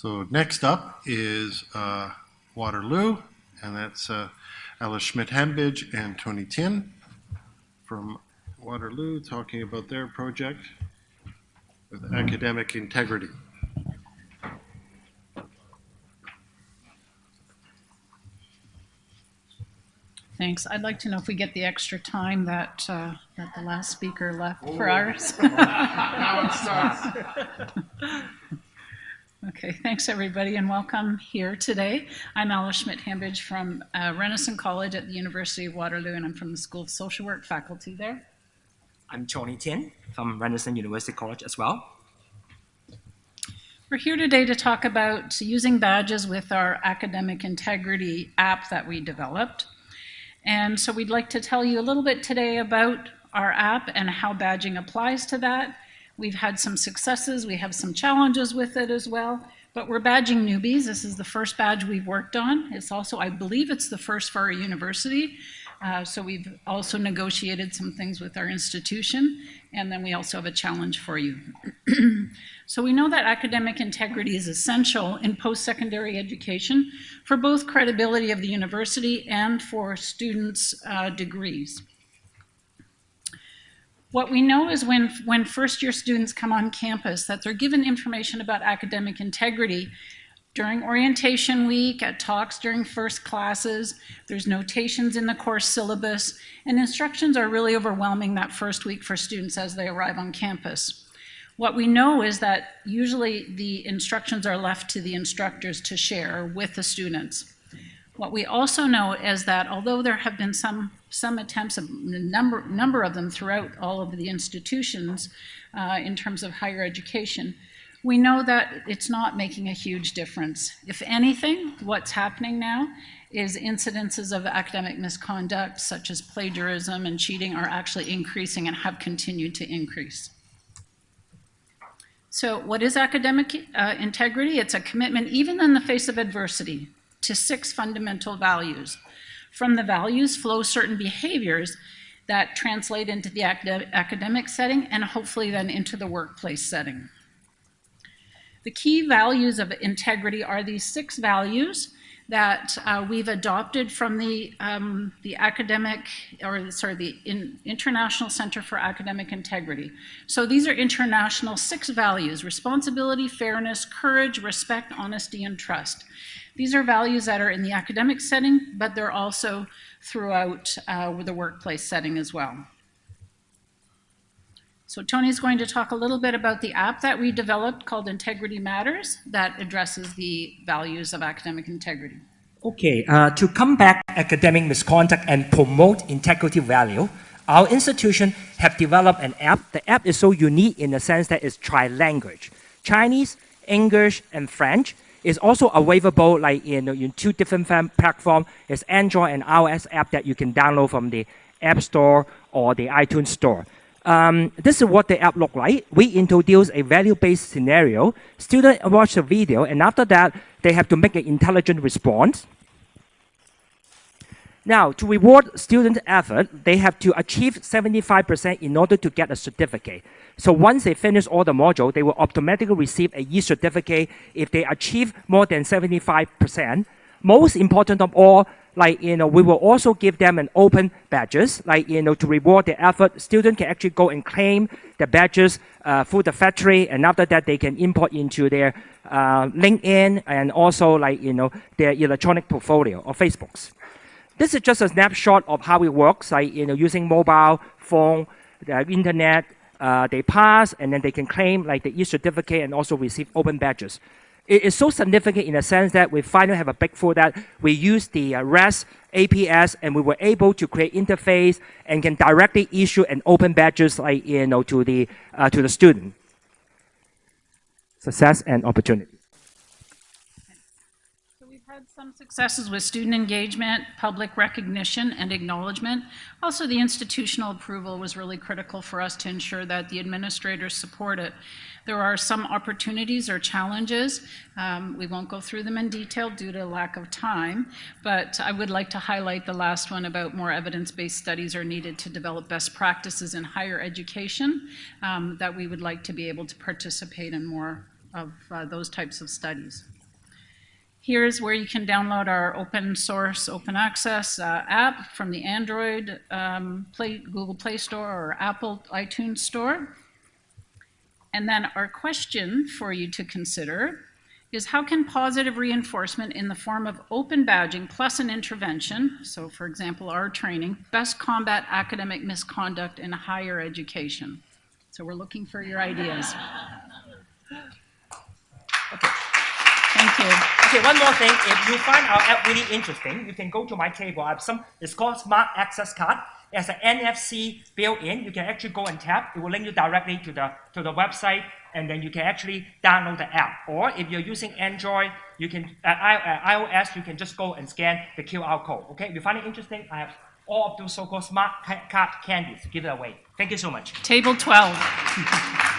So next up is uh, Waterloo, and that's uh, Alice Schmidt-Hambidge and Tony Tin from Waterloo talking about their project with academic integrity. Thanks. I'd like to know if we get the extra time that, uh, that the last speaker left for ours. Okay, thanks everybody and welcome here today. I'm Alice Schmidt-Hambidge from uh, Renison College at the University of Waterloo and I'm from the School of Social Work faculty there. I'm Tony Tin from Renison University College as well. We're here today to talk about using badges with our academic integrity app that we developed. And so we'd like to tell you a little bit today about our app and how badging applies to that We've had some successes, we have some challenges with it as well, but we're badging newbies. This is the first badge we've worked on. It's also, I believe it's the first for our university. Uh, so we've also negotiated some things with our institution, and then we also have a challenge for you. so we know that academic integrity is essential in post-secondary education for both credibility of the university and for students' uh, degrees. What we know is when, when first year students come on campus that they're given information about academic integrity during orientation week, at talks during first classes, there's notations in the course syllabus, and instructions are really overwhelming that first week for students as they arrive on campus. What we know is that usually the instructions are left to the instructors to share with the students. What we also know is that although there have been some, some attempts, a number, number of them throughout all of the institutions uh, in terms of higher education, we know that it's not making a huge difference. If anything, what's happening now is incidences of academic misconduct, such as plagiarism and cheating, are actually increasing and have continued to increase. So what is academic uh, integrity? It's a commitment, even in the face of adversity, to six fundamental values. From the values flow certain behaviors that translate into the academic setting and hopefully then into the workplace setting. The key values of integrity are these six values that uh, we've adopted from the, um, the academic, or sorry, the in, International Center for Academic Integrity. So these are international six values, responsibility, fairness, courage, respect, honesty, and trust. These are values that are in the academic setting, but they're also throughout uh, the workplace setting as well. So Tony's going to talk a little bit about the app that we developed called Integrity Matters that addresses the values of academic integrity. Okay, uh, to combat academic misconduct and promote integrity value, our institution have developed an app. The app is so unique in the sense that it's tri-language. Chinese, English, and French is also available like in, in two different platforms. It's Android and iOS app that you can download from the App Store or the iTunes Store. Um, this is what the app look like. We introduce a value-based scenario. Students watch the video, and after that, they have to make an intelligent response. Now, to reward student effort, they have to achieve 75% in order to get a certificate. So once they finish all the module, they will automatically receive a e-certificate if they achieve more than 75%. Most important of all, like, you know, we will also give them an open badges, like, you know, to reward their effort. Students can actually go and claim the badges uh, through the factory, and after that, they can import into their uh, LinkedIn and also, like, you know, their electronic portfolio or Facebooks. This is just a snapshot of how it works, like, you know, using mobile phone, the internet, uh, they pass, and then they can claim like the e-certificate and also receive open badges. It is so significant in the sense that we finally have a big breakthrough that we use the uh, REST APS and we were able to create interface and can directly issue an open badges like you know to the uh, to the student. Success and opportunity some successes with student engagement, public recognition, and acknowledgement. Also, the institutional approval was really critical for us to ensure that the administrators support it. There are some opportunities or challenges. Um, we won't go through them in detail due to lack of time, but I would like to highlight the last one about more evidence-based studies are needed to develop best practices in higher education um, that we would like to be able to participate in more of uh, those types of studies. Here's where you can download our open source, open access uh, app from the Android um, Play, Google Play Store or Apple iTunes Store. And then our question for you to consider is how can positive reinforcement in the form of open badging plus an intervention, so for example, our training, best combat academic misconduct in higher education? So we're looking for your ideas. Thank you. Okay, one more thing. If you find our app really interesting, you can go to my table. I have some. It's called Smart Access Card. It has an NFC built-in. You can actually go and tap. It will link you directly to the to the website, and then you can actually download the app. Or if you're using Android, you can uh, I, uh, iOS, you can just go and scan the QR code. Okay, if you find it interesting, I have all of those so-called smart card candies to give it away. Thank you so much. Table 12.